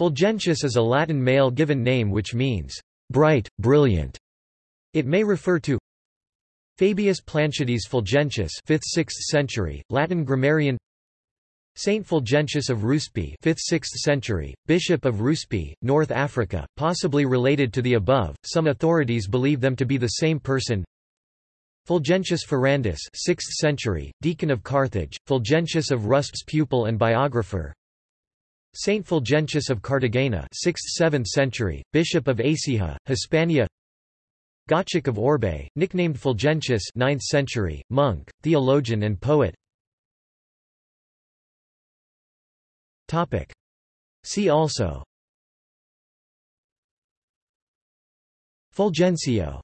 Fulgentius is a Latin male given name which means, bright, brilliant. It may refer to Fabius Planciades Fulgentius 5th–6th century, Latin grammarian Saint Fulgentius of Ruspe 5th–6th century, Bishop of Ruspe, North Africa, possibly related to the above, some authorities believe them to be the same person Fulgentius Ferrandus 6th century, Deacon of Carthage, Fulgentius of Ruspe's pupil and biographer Saint Fulgentius of Cartagena 6th–7th century, Bishop of Écija, Hispania. Gottschalk of Orbais, nicknamed Fulgentius 9th century, monk, theologian and poet. See also. Fulgencio